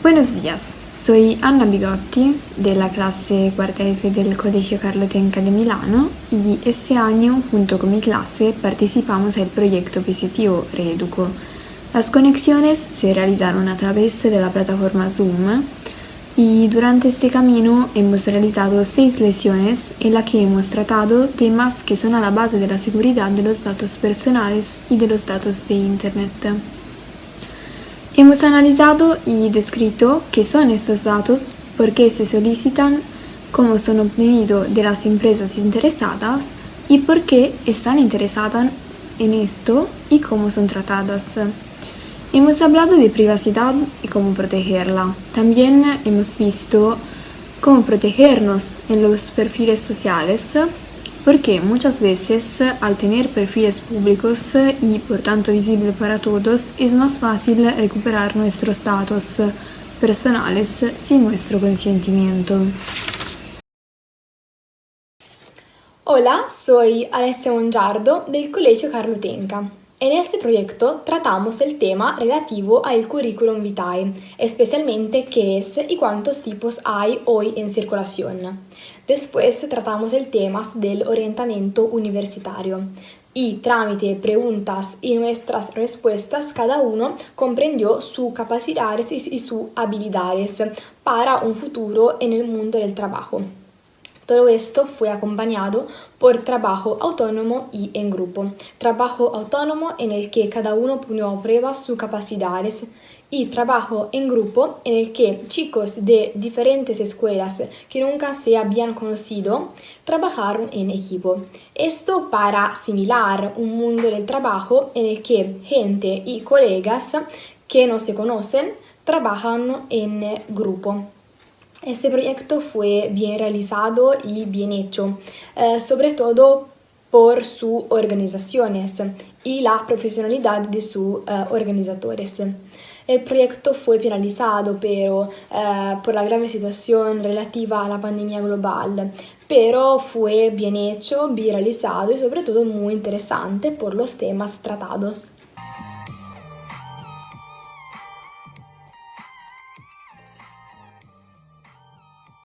Buenos días, soy Anna Bigotti de la clase cuarta F del Colegio Carlo Tenca de Milano y este año junto con mi clase participamos del proyecto positivo Reeduco. Las conexiones se realizaron a través de la plataforma Zoom y durante este camino hemos realizado seis lecciones en las que hemos tratado temas que son a la base de la seguridad de los datos personales y de los datos de Internet. Hemos analizado y descrito qué son estos datos, por qué se solicitan, cómo son obtenidos de las empresas interesadas y por qué están interesadas en esto y cómo son tratadas. Hemos hablado de privacidad y cómo protegerla. También hemos visto cómo protegernos en los perfiles sociales porque muchas veces al tener perfiles públicos y por tanto visibles para todos es más fácil recuperar nuestros datos personales sin nuestro consentimiento. Hola, soy Alessia Mongiardo del Colegio Carlo Tenca. En este proyecto tratamos el tema relativo al currículum vitae, especialmente qué es y cuántos tipos hay hoy en circulación. Después tratamos el tema del orientamiento universitario y tramite preguntas y nuestras respuestas cada uno comprendió sus capacidades y sus habilidades para un futuro en el mundo del trabajo. Todo esto fue acompañado por trabajo autónomo y en grupo. Trabajo autónomo en el que cada uno ponió a prueba sus capacidades y trabajo en grupo en el que chicos de diferentes escuelas que nunca se habían conocido trabajaron en equipo. Esto para asimilar un mundo del trabajo en el que gente y colegas que no se conocen trabajan en grupo. Este proyecto fue bien realizado y bien hecho, eh, sobre todo por sus organizaciones y la profesionalidad de sus eh, organizadores. El proyecto fue penalizado pero, eh, por la grave situación relativa a la pandemia global, pero fue bien hecho, bien realizado y sobre todo muy interesante por los temas tratados.